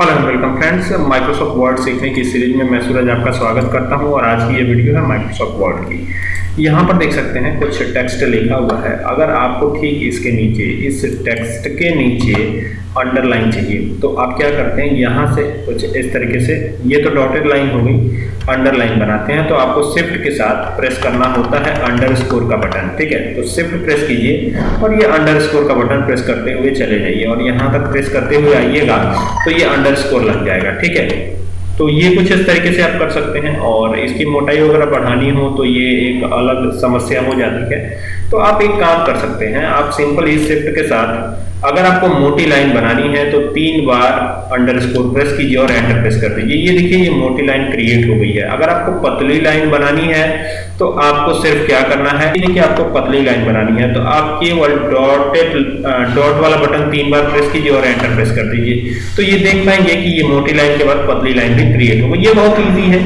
Hello and welcome friends Microsoft Word सीखने की series में मैं सूरज आपका स्वागत करता हूँ और आज की ये वीडियो है माइक्रोसॉफ्ट वर्ड की। यहाँ पर देख सकते हैं, कुछ टेक्स्ट लिखा हुआ है। अगर आपको ठीक इसके नीचे, इस टेक्स्ट के नीचे अंडरलाइन चाहिए तो आप क्या करते हैं, यहाँ से कुछ इस तरीके से, ये तो डॉटेड लाइन हो गई अंडरलाइन बनाते हैं तो आपको शिफ्ट के साथ प्रेस करना होता है अंडर स्कोर का बटन ठीक है? तो शिफ्ट प्रेस कीजिए और ये अंडर स्कोर का बटन प्रेस करते हुए चले जाइए और यहाँ तक प्रेस करते हुए आइएगा तो ये अंडर स्कोर लग जाएगा ठीक है? तो ये कुछ इस तरीके से आप कर सकते हैं और इसकी मोटाई अगर बढ़ानी हो तो ये एक अलग समस्या हो जाती है। तो आप एक काम कर सकते हैं, आप सिंपल इस शिफ्ट के साथ अगर आपको मोटी लाइन बनानी है तो तीन बार अंडर स्कोर प्रेस कीजिए और एंटर प्रेस कर दीजिए। ये देखिए, ये मोटी लाइन क्रिएट हो गई है। अगर आपको पतली लाइन बनानी है तो आपको सिर्फ़ क्या करना है देखिए आपको पतली लाइन बनानी है तो आप केवल डॉटेड डॉट वाला बटन तीन बार प्रेस कीजिए और एंटर प्रेस कर दीजिए। तो ये देख पाएँगे कि ये मोटी लाइन के बाद पतली लाइन भी क्रिएट होगा। ये बहुत ईजी है।